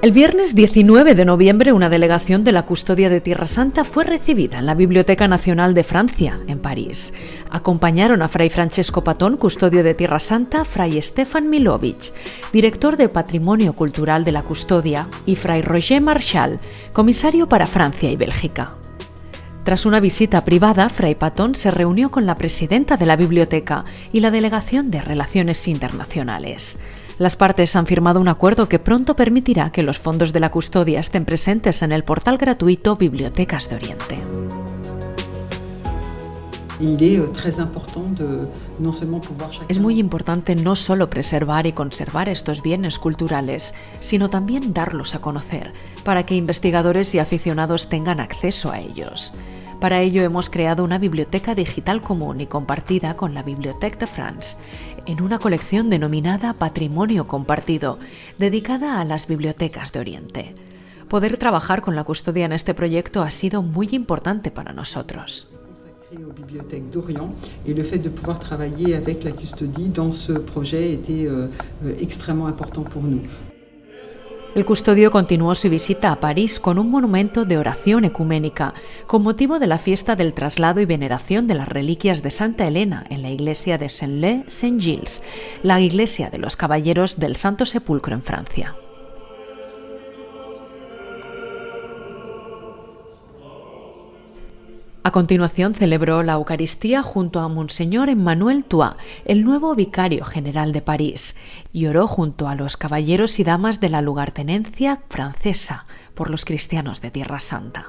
El viernes 19 de noviembre, una delegación de la Custodia de Tierra Santa fue recibida en la Biblioteca Nacional de Francia, en París. Acompañaron a Fray Francesco Patón, custodio de Tierra Santa, Fray Stefan Milovich, director de Patrimonio Cultural de la Custodia, y Fray Roger Marchal, comisario para Francia y Bélgica. Tras una visita privada, Fray Patón se reunió con la presidenta de la biblioteca y la delegación de Relaciones Internacionales. Las partes han firmado un acuerdo que pronto permitirá que los fondos de la custodia estén presentes en el portal gratuito Bibliotecas de Oriente. Es muy importante no solo preservar y conservar estos bienes culturales, sino también darlos a conocer, para que investigadores y aficionados tengan acceso a ellos. Para ello hemos creado una biblioteca digital común y compartida con la Bibliothèque de France, en una colección denominada Patrimonio Compartido, dedicada a las bibliotecas de Oriente. Poder trabajar con la custodia en este proyecto ha sido muy importante para nosotros. y le fait de pouvoir travailler avec la custodie dans ce projet était euh, euh, extrêmement important pour nous. El custodio continuó su visita a París con un monumento de oración ecuménica, con motivo de la fiesta del traslado y veneración de las reliquias de Santa Elena en la iglesia de Saint-Lé-Saint-Gilles, la iglesia de los caballeros del Santo Sepulcro en Francia. A continuación celebró la Eucaristía junto a Monseñor Emmanuel Toit, el nuevo vicario general de París, y oró junto a los caballeros y damas de la lugartenencia francesa por los cristianos de Tierra Santa.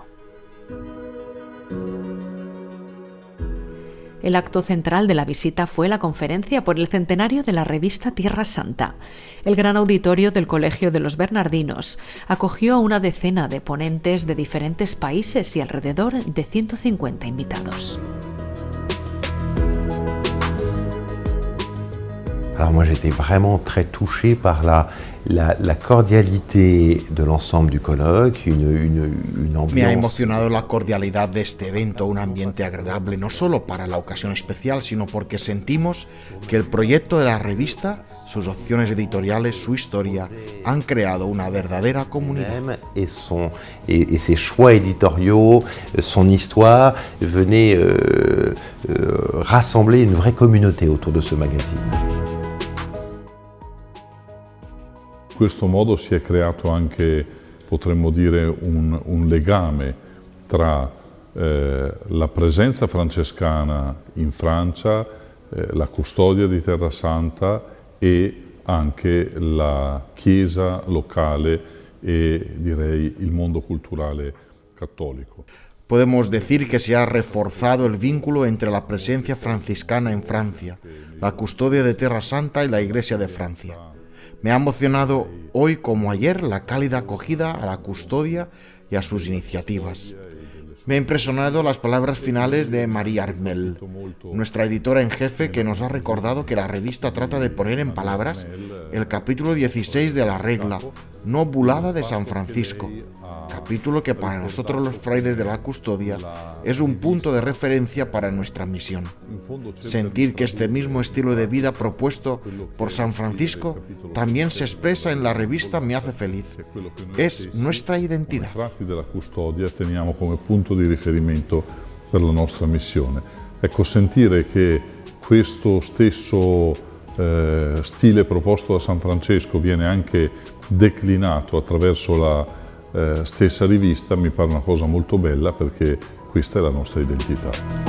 El acto central de la visita fue la conferencia por el centenario de la revista Tierra Santa. El gran auditorio del Colegio de los Bernardinos acogió a una decena de ponentes de diferentes países y alrededor de 150 invitados. Alors moi j'étais vraiment très touché par la, la, la cordialité de l'ensemble du colloque, une, une, une ambiance... Me ha emocionado la cordialidad de este evento, un ambiente agradable, no solo para la ocasión especial, sino porque sentimos que el proyecto de la revista, sus opciones editoriales, su historia, han creado una verdadera comunidad. Et, son, et, et ses choix éditoriaux, son histoire, venaient euh, euh, rassembler une vraie communauté autour de ce magazine. Questo modo si è creato anche, potremmo dire, un, un legame tra eh, la presenza francescana in Francia, eh, la custodia di Terra Santa e anche la chiesa locale e direi il mondo culturale cattolico. Podemos decir que se ha reforzado el vínculo entre la presencia franciscana en Francia, la custodia de Terra Santa y la Iglesia de Francia. Me ha emocionado hoy como ayer la cálida acogida a la custodia y a sus iniciativas. Me ha impresionado las palabras finales de María Armel, nuestra editora en jefe, que nos ha recordado que la revista trata de poner en palabras el capítulo 16 de la regla, no bulada de San Francisco, capítulo que para nosotros los frailes de la custodia es un punto de referencia para nuestra misión. Sentir que este mismo estilo de vida propuesto por San Francisco también se expresa en la revista me hace feliz. Es nuestra identidad. de la custodia teniamo come punto di riferimento per la nostra missione. Ecco, sentire che questo stesso eh, stile proposto da San Francesco viene anche declinato attraverso la eh, stessa rivista mi pare una cosa molto bella perché questa è la nostra identità.